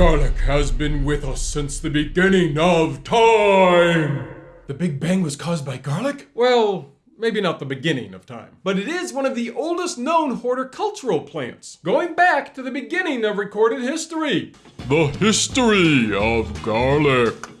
Garlic has been with us since the beginning of time. The Big Bang was caused by garlic? Well, maybe not the beginning of time, but it is one of the oldest known horticultural plants, going back to the beginning of recorded history. The history of garlic.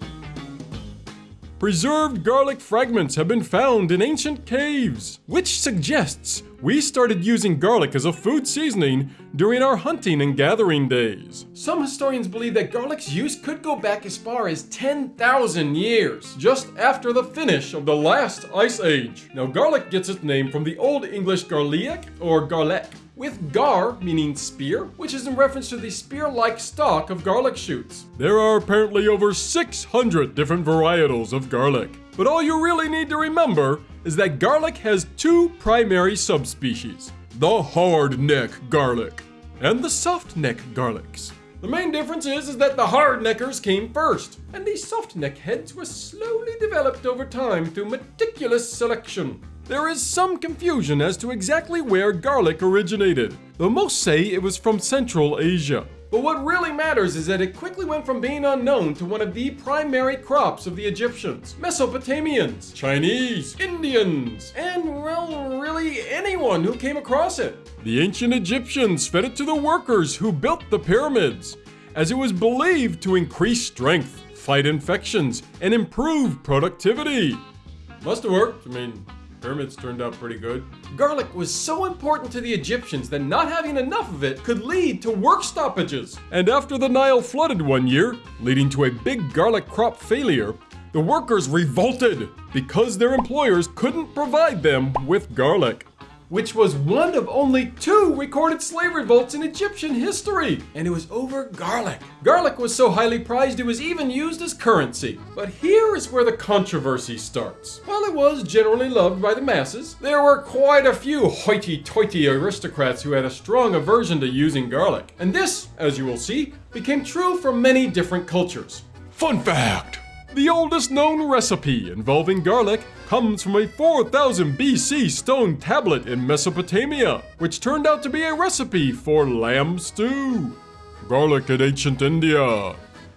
Preserved garlic fragments have been found in ancient caves, which suggests we started using garlic as a food seasoning during our hunting and gathering days. Some historians believe that garlic's use could go back as far as 10,000 years, just after the finish of the last ice age. Now garlic gets its name from the Old English garleac or garlec, with gar meaning spear, which is in reference to the spear-like stalk of garlic shoots. There are apparently over 600 different varietals of garlic. But all you really need to remember is that garlic has two primary subspecies. The hard-neck garlic and the soft-neck garlics. The main difference is, is that the hard-neckers came first, and the soft-neck heads were slowly developed over time through meticulous selection. There is some confusion as to exactly where garlic originated, though most say it was from Central Asia. But what really matters is that it quickly went from being unknown to one of the primary crops of the Egyptians, Mesopotamians, Chinese, Indians, and well, really anyone who came across it. The ancient Egyptians fed it to the workers who built the pyramids, as it was believed to increase strength, fight infections, and improve productivity. Must have worked. I mean, Pyramids turned out pretty good. Garlic was so important to the Egyptians that not having enough of it could lead to work stoppages. And after the Nile flooded one year, leading to a big garlic crop failure, the workers revolted because their employers couldn't provide them with garlic which was one of only two recorded slave revolts in Egyptian history, and it was over garlic. Garlic was so highly prized it was even used as currency. But here is where the controversy starts. While it was generally loved by the masses, there were quite a few hoity-toity aristocrats who had a strong aversion to using garlic. And this, as you will see, became true for many different cultures. Fun fact! The oldest known recipe involving garlic comes from a 4000 BC stone tablet in Mesopotamia, which turned out to be a recipe for lamb stew. Garlic in ancient India.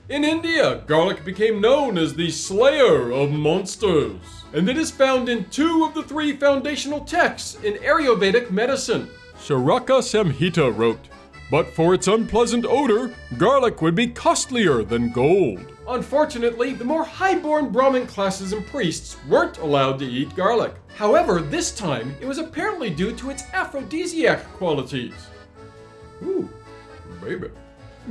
In India, garlic became known as the slayer of monsters, and it is found in two of the three foundational texts in Ayurvedic medicine. Charaka Samhita wrote, but for its unpleasant odor, garlic would be costlier than gold. Unfortunately, the more highborn Brahmin classes and priests weren't allowed to eat garlic. However, this time, it was apparently due to its aphrodisiac qualities. Ooh, baby.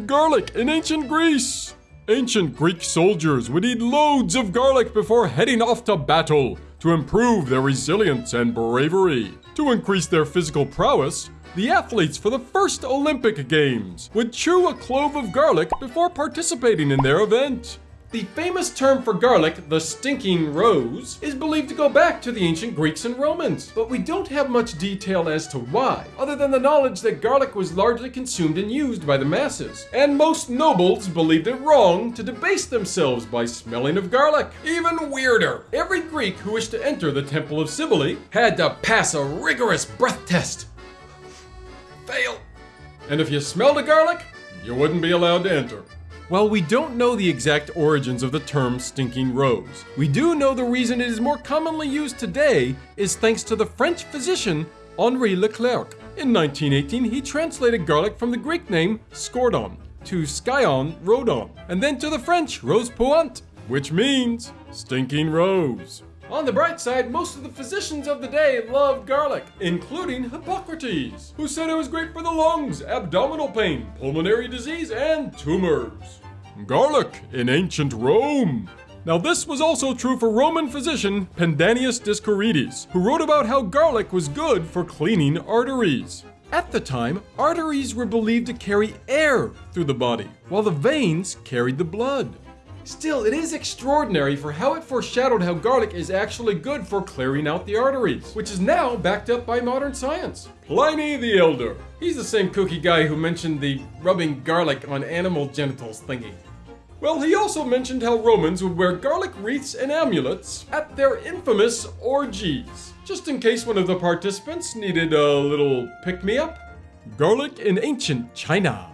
Garlic in ancient Greece! Ancient Greek soldiers would eat loads of garlic before heading off to battle to improve their resilience and bravery. To increase their physical prowess, the athletes for the first Olympic Games would chew a clove of garlic before participating in their event. The famous term for garlic, the stinking rose, is believed to go back to the ancient Greeks and Romans, but we don't have much detail as to why, other than the knowledge that garlic was largely consumed and used by the masses. And most nobles believed it wrong to debase themselves by smelling of garlic. Even weirder, every Greek who wished to enter the Temple of Cybele had to pass a rigorous breath test Fail. And if you smelled a garlic, you wouldn't be allowed to enter. While we don't know the exact origins of the term stinking rose, we do know the reason it is more commonly used today is thanks to the French physician Henri Leclerc. In 1918, he translated garlic from the Greek name scordon to skaion rhodon, and then to the French rose puant, which means stinking rose. On the bright side, most of the physicians of the day loved garlic, including Hippocrates, who said it was great for the lungs, abdominal pain, pulmonary disease, and tumors. Garlic in ancient Rome. Now this was also true for Roman physician Pedanius Dioscorides, who wrote about how garlic was good for cleaning arteries. At the time, arteries were believed to carry air through the body, while the veins carried the blood. Still, it is extraordinary for how it foreshadowed how garlic is actually good for clearing out the arteries, which is now backed up by modern science. Pliny the Elder. He's the same kooky guy who mentioned the rubbing garlic on animal genitals thingy. Well, he also mentioned how Romans would wear garlic wreaths and amulets at their infamous orgies, just in case one of the participants needed a little pick-me-up. Garlic in ancient China.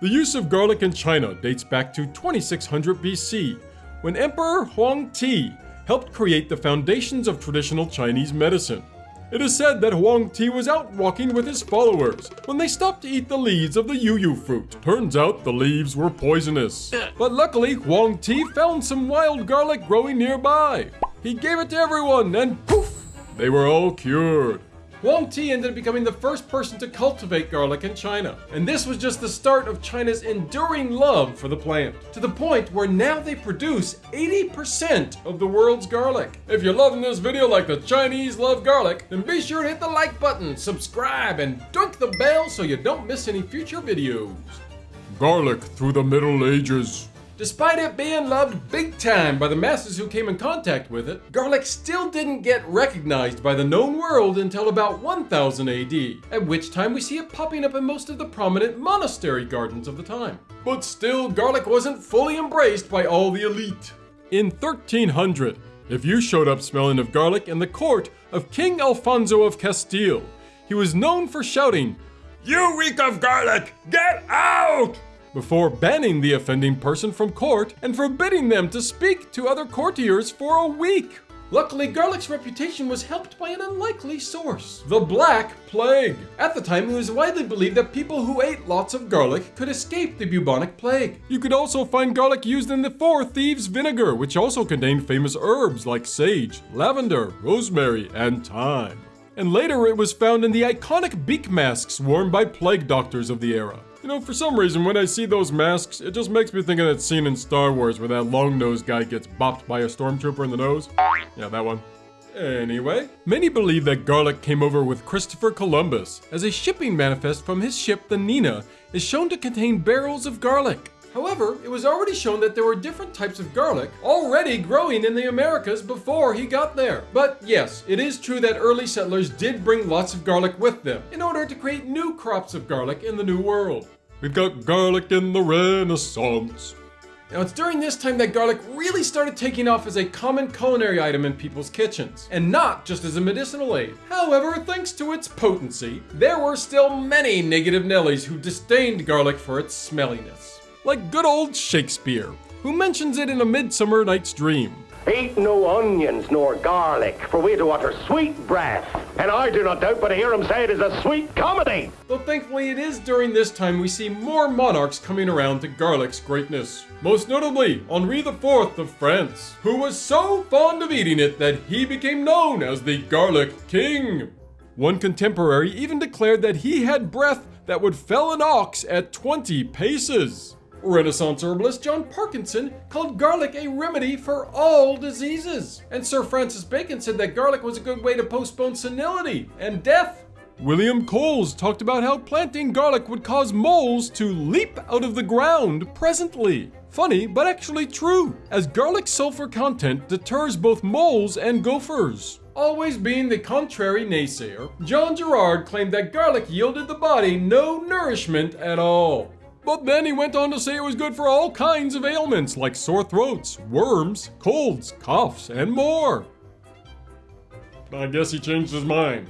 The use of garlic in China dates back to 2600 BC, when Emperor Huang Ti helped create the foundations of traditional Chinese medicine. It is said that Huang Ti was out walking with his followers when they stopped to eat the leaves of the yuyu fruit. Turns out the leaves were poisonous. But luckily, Huang Ti found some wild garlic growing nearby. He gave it to everyone and poof, they were all cured. Huang Ti ended up becoming the first person to cultivate garlic in China. And this was just the start of China's enduring love for the plant, to the point where now they produce 80% of the world's garlic. If you're loving this video like the Chinese love garlic, then be sure to hit the like button, subscribe, and dunk the bell so you don't miss any future videos. Garlic through the Middle Ages. Despite it being loved big time by the masses who came in contact with it, garlic still didn't get recognized by the known world until about 1000 AD, at which time we see it popping up in most of the prominent monastery gardens of the time. But still, garlic wasn't fully embraced by all the elite. In 1300, if you showed up smelling of garlic in the court of King Alfonso of Castile, he was known for shouting, You reek of garlic! Get out! Before banning the offending person from court and forbidding them to speak to other courtiers for a week. Luckily, garlic's reputation was helped by an unlikely source the Black Plague. At the time, it was widely believed that people who ate lots of garlic could escape the bubonic plague. You could also find garlic used in the Four Thieves vinegar, which also contained famous herbs like sage, lavender, rosemary, and thyme. And later, it was found in the iconic beak masks worn by plague doctors of the era. You know, for some reason, when I see those masks, it just makes me think of that scene in Star Wars where that long-nosed guy gets bopped by a stormtrooper in the nose. Yeah, that one. Anyway, many believe that garlic came over with Christopher Columbus, as a shipping manifest from his ship, the Nina, is shown to contain barrels of garlic. However, it was already shown that there were different types of garlic already growing in the Americas before he got there. But yes, it is true that early settlers did bring lots of garlic with them in order to create new crops of garlic in the New World. We've got garlic in the Renaissance. Now, it's during this time that garlic really started taking off as a common culinary item in people's kitchens, and not just as a medicinal aid. However, thanks to its potency, there were still many negative Nellies who disdained garlic for its smelliness like good old Shakespeare, who mentions it in A Midsummer Night's Dream. Eat no onions nor garlic, for we to utter sweet breath. And I do not doubt but to hear him say it is a sweet comedy. Though thankfully it is during this time we see more monarchs coming around to garlic's greatness. Most notably, Henri IV of France, who was so fond of eating it that he became known as the Garlic King. One contemporary even declared that he had breath that would fell an ox at 20 paces. Renaissance herbalist John Parkinson called garlic a remedy for all diseases. And Sir Francis Bacon said that garlic was a good way to postpone senility and death. William Coles talked about how planting garlic would cause moles to leap out of the ground presently. Funny, but actually true, as garlic sulfur content deters both moles and gophers. Always being the contrary naysayer, John Gerard claimed that garlic yielded the body no nourishment at all. But then he went on to say it was good for all kinds of ailments like sore throats, worms, colds, coughs, and more. I guess he changed his mind.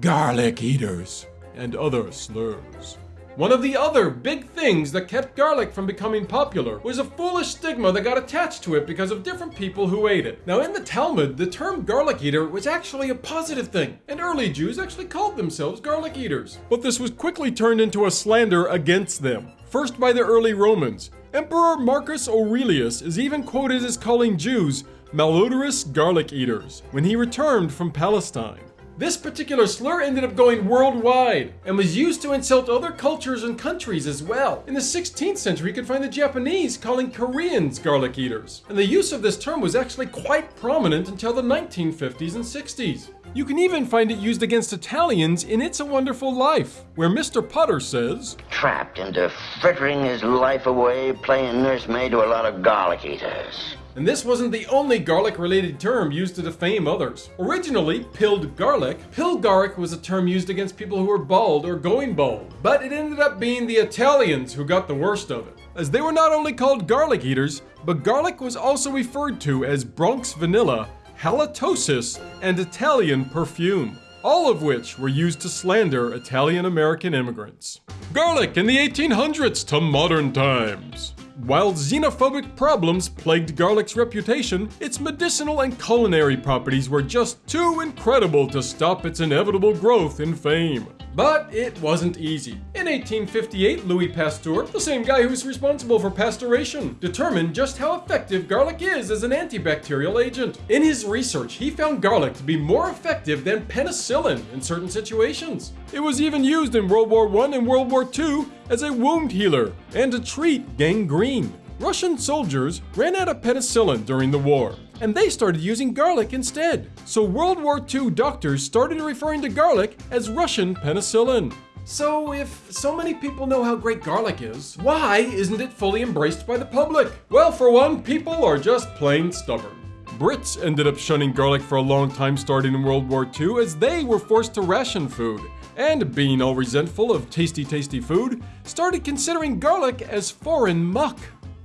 Garlic eaters and other slurs. One of the other big things that kept garlic from becoming popular was a foolish stigma that got attached to it because of different people who ate it. Now, in the Talmud, the term garlic eater was actually a positive thing, and early Jews actually called themselves garlic eaters. But this was quickly turned into a slander against them. First by the early Romans. Emperor Marcus Aurelius is even quoted as calling Jews malodorous garlic eaters when he returned from Palestine. This particular slur ended up going worldwide and was used to insult other cultures and countries as well. In the 16th century, you could find the Japanese calling Koreans garlic eaters. And the use of this term was actually quite prominent until the 1950s and 60s. You can even find it used against Italians in It's a Wonderful Life, where Mr. Potter says, Trapped into frittering his life away, playing nursemaid to a lot of garlic eaters. And this wasn't the only garlic related term used to defame others. Originally, pilled garlic, pilgarlic was a term used against people who were bald or going bald. But it ended up being the Italians who got the worst of it. As they were not only called garlic eaters, but garlic was also referred to as Bronx vanilla, halitosis, and Italian perfume. all of which were used to slander Italian American immigrants. Garlic in the 1800s to modern times. While xenophobic problems plagued garlic's reputation, its medicinal and culinary properties were just too incredible to stop its inevitable growth in fame. But it wasn't easy. In 1858, Louis Pasteur, the same guy who's responsible for pasteurization, determined just how effective garlic is as an antibacterial agent. In his research, he found garlic to be more effective than penicillin in certain situations. It was even used in World War I and World War II as a wound healer and to treat gangrene. Russian soldiers ran out of penicillin during the war, and they started using garlic instead. So World War II doctors started referring to garlic as Russian penicillin. So, if so many people know how great garlic is, why isn't it fully embraced by the public? Well, for one, people are just plain stubborn. Brits ended up shunning garlic for a long time starting in World War II as they were forced to ration food. And being all resentful of tasty, tasty food, started considering garlic as foreign muck.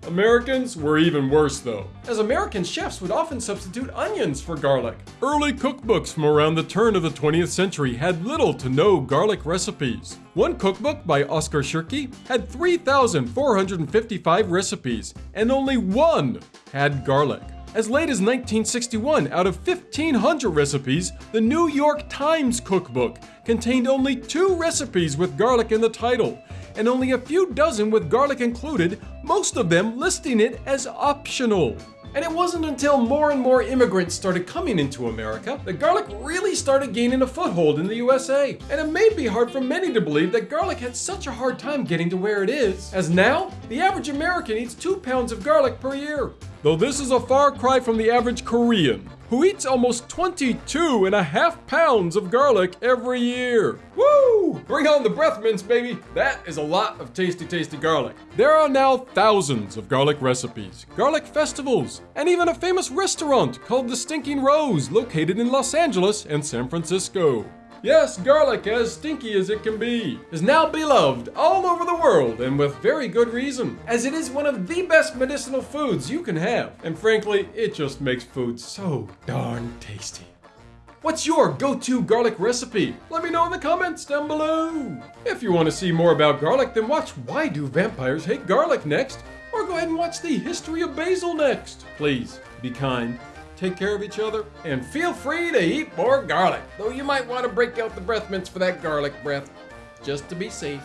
Americans were even worse though, as American chefs would often substitute onions for garlic. Early cookbooks from around the turn of the 20th century had little to no garlic recipes. One cookbook by Oscar Tschirky had 3,455 recipes, and only one had garlic. As late as 1961, out of 1,500 recipes, the New York Times cookbook contained only two recipes with garlic in the title, and only a few dozen with garlic included, most of them listing it as optional. And it wasn't until more and more immigrants started coming into America that garlic really started gaining a foothold in the USA. And it may be hard for many to believe that garlic had such a hard time getting to where it is, as now, the average American eats 2 pounds of garlic per year. Though this is a far cry from the average Korean, who eats almost 22 and a half pounds of garlic every year. Woo! Bring on the breath mints, baby! That is a lot of tasty, tasty garlic. There are now thousands of garlic recipes, garlic festivals, and even a famous restaurant called the Stinking Rose located in Los Angeles and San Francisco. Yes, garlic, as stinky as it can be, is now beloved all over the world and with very good reason, as it is one of the best medicinal foods you can have. And frankly, it just makes food so darn tasty. What's your go-to garlic recipe? Let me know in the comments down below. If you want to see more about garlic, then watch Why Do Vampires Hate Garlic next, or go ahead and watch the History of Basil next. Please, be kind take care of each other, and feel free to eat more garlic. Though you might want to break out the breath mints for that garlic breath, just to be safe.